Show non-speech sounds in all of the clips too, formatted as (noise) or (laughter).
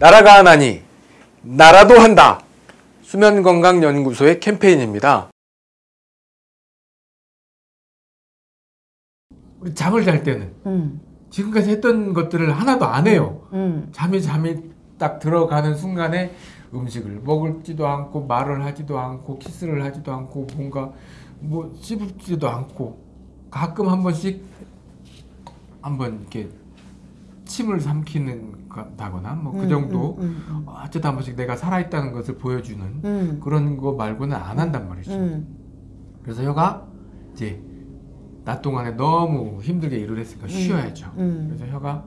나라가 하나니 나라도 한다. 수면건강연구소의 캠페인입니다. 우리 잠을 잘 때는 음, 지금까지 했던 것들을 하나도 안 해요. 음, 잠이 잠이 딱 들어가는 순간에 음식을 먹을지도 않고 말을 하지도 않고 키스를 하지도 않고 뭔가 뭐 씹지도 않고 가끔 한 번씩 한번 이렇게 침을 삼키는다거나 뭐그 음, 정도 음, 음, 어쨌든 한 번씩 내가 살아있다는 것을 보여주는 음, 그런 거 말고는 안 한단 말이죠. 음, 그래서 혀가 이제 낮 동안에 너무 힘들게 일을 했으니까 쉬어야죠. 음. 그래서 혀가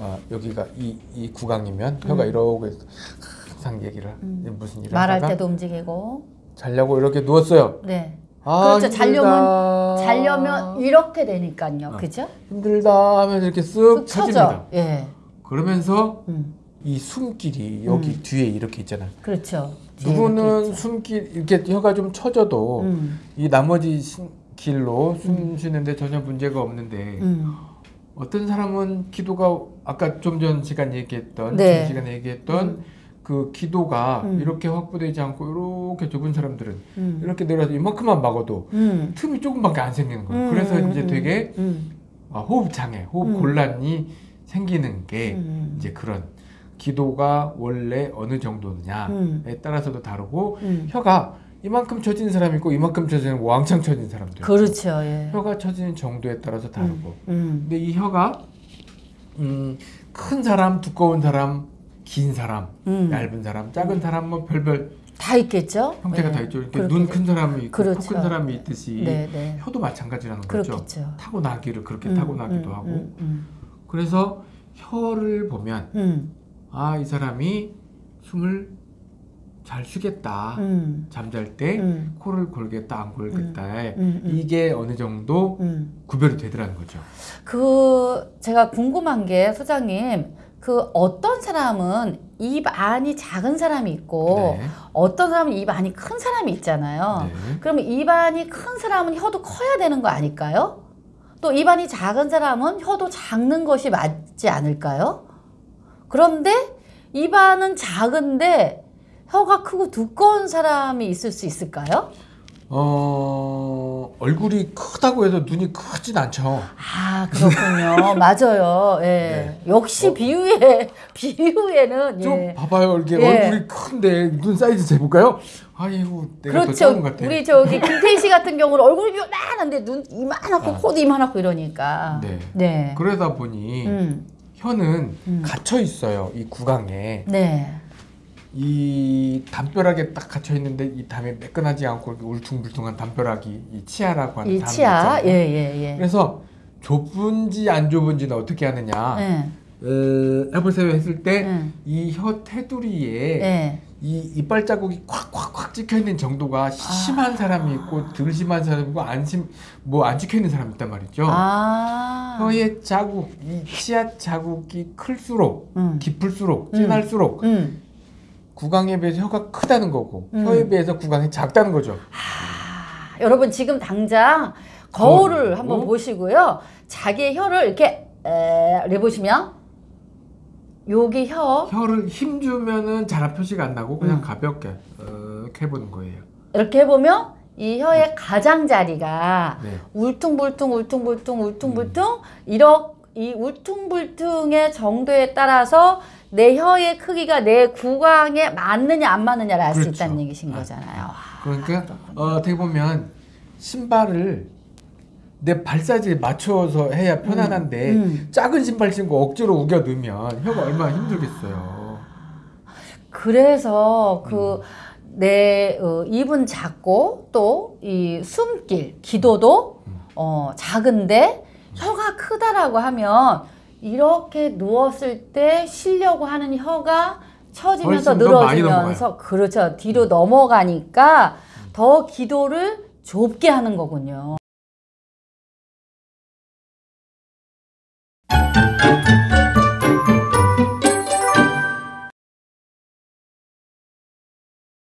아, 여기가 이, 이 구강이면 혀가 이러고 있어. 항상 얘기를 음. 무슨 일을 말할 하다가 때도 움직이고. 자려고 이렇게 누웠어요. 네. 아, 그렇죠. 힘들다. 자려면 자려면 이렇게 되니까요. 어. 그죠? 힘들다 하면서 이렇게 쓱쭉 쳐집니다. 예. 그러면서 음. 이 숨길이 여기 음. 뒤에 이렇게 있잖아요. 그렇죠. 이렇게 누구는. 숨길 이렇게 혀가 좀 쳐져도 음. 이 나머지 신- 길로 숨 쉬는데 전혀 문제가 없는데 음. 어떤 사람은 기도가 아까 좀 전 시간 얘기했던 네. 전 시간에 얘기했던 음. 그 기도가 음. 이렇게 확보되지 않고 이렇게 좁은 사람들은 음. 이렇게 내려서 이만큼만 막아도 음. 틈이 조금밖에 안 생기는 거예요. 음, 그래서 음, 이제 음, 되게 음. 아, 호흡 장애, 호흡 음. 곤란이 생기는 게 음. 이제 그런 기도가 원래 어느 정도느냐에 음. 따라서도 다르고 음. 혀가 이만큼 처진 사람이 있고 이만큼 처지는 왕창 처진 사람도 있고 그렇죠. 예. 혀가 처지는 정도에 따라서 다르고 음. 근데 이 혀가 음, 큰 사람, 두꺼운 사람, 긴 사람, 음. 얇은 사람, 작은 사람 뭐 별별 다 있겠죠? 형태가 예. 다 있죠. 이렇게 눈 큰 사람이 있고 그렇죠. 코큰 사람이 있듯이 네, 네. 혀도 마찬가지라는 거죠. 그렇겠죠. 타고나기를 그렇게 음, 타고나기도 음, 하고 음, 음. 그래서 혀를 보면 음. 아이 사람이 숨을 잘 쉬겠다 음. 잠잘 때 음. 코를 골겠다 안 골겠다. 이게 어느 정도 음. 구별이 되더라는 거죠. 그 제가 궁금한 게 소장님 그 어떤 사람은 입 안이 작은 사람이 있고 네. 어떤 사람은 입 안이 큰 사람이 있잖아요. 네. 그러면 입 안이 큰 사람은 혀도 커야 되는 거 아닐까요? 또 입 안이 작은 사람은 혀도 작는 것이 맞지 않을까요? 그런데 입 안은 작은데 혀가 크고 두꺼운 사람이 있을 수 있을까요? 어 얼굴이 크다고 해서 눈이 크진 않죠. 아 그렇군요. (laughs) 맞아요. 예. 네. 역시 어. 비유에 (laughs) 비유에는 좀 예. 봐봐요 이렇게 예. 얼굴이 큰데 눈 사이즈 재볼까요? 아이고 내가 더 그렇죠. 작은 것 같아. 우리 저기 김태희 씨 같은 경우는 얼굴이 요만한데 눈 이만하고 아. 코도 이만하고 이러니까. 네. 네. 그러다 보니 음. 혀는 음. 갇혀 있어요 이 구강에 네. 이 담벼락에 딱 갇혀 있는데 이 담이 매끈하지 않고 울퉁불퉁한 담벼락이 이 치아라고 하는 이 담이 치아. 있잖아요. 예, 예, 예. 그래서 좁은지 안 좁은지는 어떻게 하느냐 예. 어, 해보세요 했을 때 예. 이혀 테두리에 예. 이 이빨 자국이 콱콱콱 찍혀 있는 정도가 심한 사람이 있고 덜 심한 사람이 있고 안심 뭐 안 찍혀 있는 사람이 있단 말이죠. 아. 혀의 자국, 이 치아 자국이 클수록 음. 깊을수록 음. 진할수록 음. 구강에 비해서 혀가 크다는 거고 음. 혀에 비해서 구강이 작다는 거죠. 아, 여러분 지금 당장 거울을 거울을 한번 보고. 보시고요. 자기의 혀를 이렇게 에, 보시면 여기 혀 혀를 힘 주면은 잘 표시가 안 나고 그냥 음. 가볍게 어, 이렇게 해보는 거예요. 이렇게 해보면 이 혀의 가장자리가 네. 울퉁불퉁 울퉁불퉁 울퉁불퉁 이렇 이 울퉁불퉁의 정도에 따라서 내 혀의 크기가 내 구강에 맞느냐 안 맞느냐를 알수 그렇죠. 있다는 얘기신 아. 거잖아요. 그러니까 어, 어떻게 보면 신발을 내 발 사이즈에 맞춰서 해야 편안한데 음. 작은 신발 신고 억지로 우겨 넣으면 혀가 얼마나 힘들겠어요. 그래서 음. 그내 어, 입은 작고 또 이 숨길 기도도 음. 어, 작은데 혀가 크다라고 하면 이렇게 누웠을 때 쉬려고 하는 혀가 처지면서 늘어지면서 그렇죠 뒤로 넘어가니까 더 기도를 좁게 하는 거군요.